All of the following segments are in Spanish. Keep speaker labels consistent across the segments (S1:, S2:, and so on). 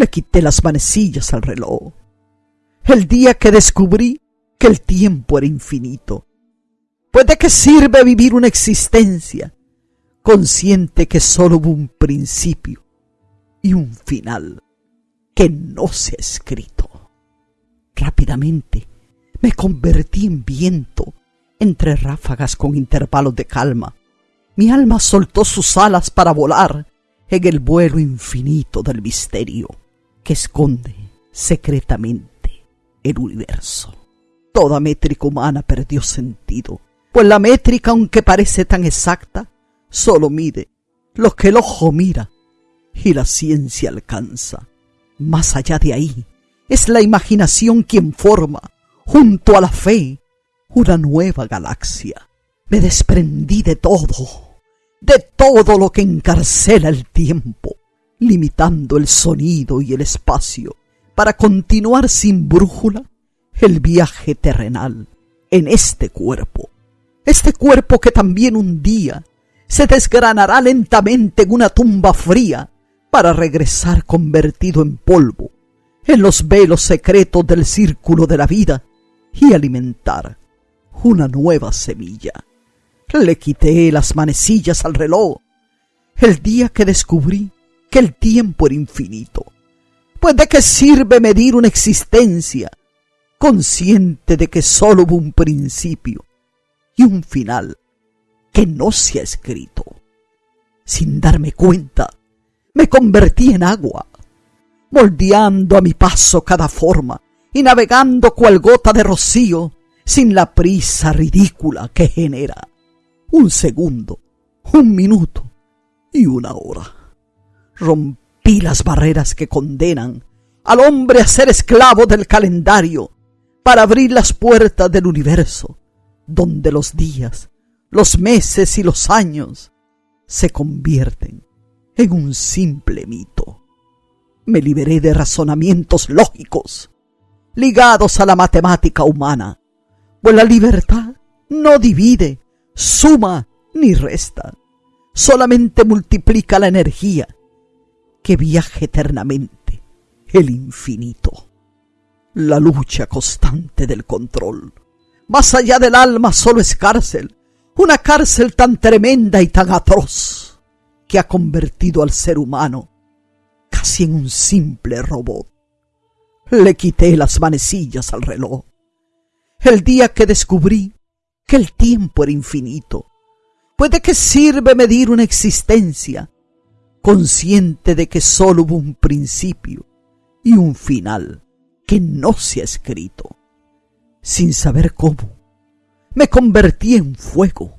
S1: Le quité las manecillas al reloj. El día que descubrí que el tiempo era infinito. Pues de qué sirve vivir una existencia consciente que solo hubo un principio y un final que no se ha escrito. Rápidamente me convertí en viento entre ráfagas con intervalos de calma. Mi alma soltó sus alas para volar en el vuelo infinito del misterio que esconde secretamente el universo. Toda métrica humana perdió sentido, pues la métrica, aunque parece tan exacta, solo mide lo que el ojo mira y la ciencia alcanza. Más allá de ahí, es la imaginación quien forma, junto a la fe, una nueva galaxia. Me desprendí de todo, de todo lo que encarcela el tiempo, limitando el sonido y el espacio, para continuar sin brújula el viaje terrenal en este cuerpo. Este cuerpo que también un día se desgranará lentamente en una tumba fría para regresar convertido en polvo en los velos secretos del círculo de la vida y alimentar una nueva semilla. Le quité las manecillas al reloj el día que descubrí que el tiempo era infinito. Pues de qué sirve medir una existencia consciente de que sólo hubo un principio y un final que no se ha escrito. Sin darme cuenta, me convertí en agua, moldeando a mi paso cada forma y navegando cual gota de rocío sin la prisa ridícula que genera un segundo, un minuto y una hora. Rompí las barreras que condenan al hombre a ser esclavo del calendario para abrir las puertas del universo, donde los días, los meses y los años se convierten en un simple mito. Me liberé de razonamientos lógicos ligados a la matemática humana, pues la libertad no divide, suma ni resta, solamente multiplica la energía que viaja eternamente el infinito. La lucha constante del control. Más allá del alma solo es cárcel, una cárcel tan tremenda y tan atroz que ha convertido al ser humano casi en un simple robot. Le quité las manecillas al reloj. El día que descubrí que el tiempo era infinito, pues de qué sirve medir una existencia consciente de que sólo hubo un principio y un final que no se ha escrito. Sin saber cómo, me convertí en fuego.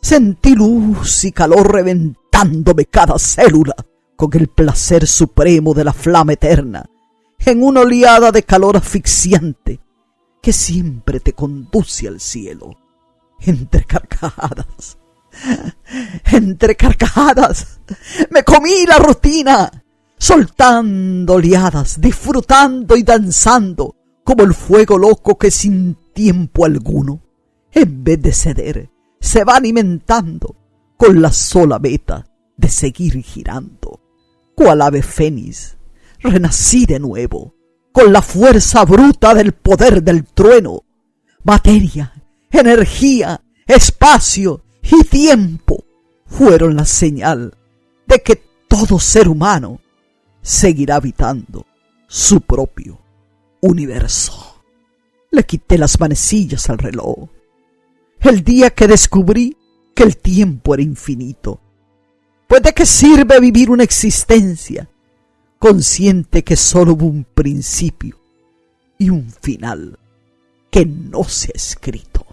S1: Sentí luz y calor reventar cada célula con el placer supremo de la flama eterna, en una oleada de calor asfixiante que siempre te conduce al cielo, entre carcajadas. Entre carcajadas me comí la rutina, soltando oleadas, disfrutando y danzando como el fuego loco que sin tiempo alguno, en vez de ceder, se va alimentando con la sola meta de seguir girando. Cual ave fénix, renací de nuevo, con la fuerza bruta del poder del trueno. Materia, energía, espacio y tiempo fueron la señal de que todo ser humano seguirá habitando su propio universo. Le quité las manecillas al reloj. El día que descubrí que el tiempo era infinito. Pues de qué sirve vivir una existencia consciente que solo hubo un principio y un final que no se ha escrito.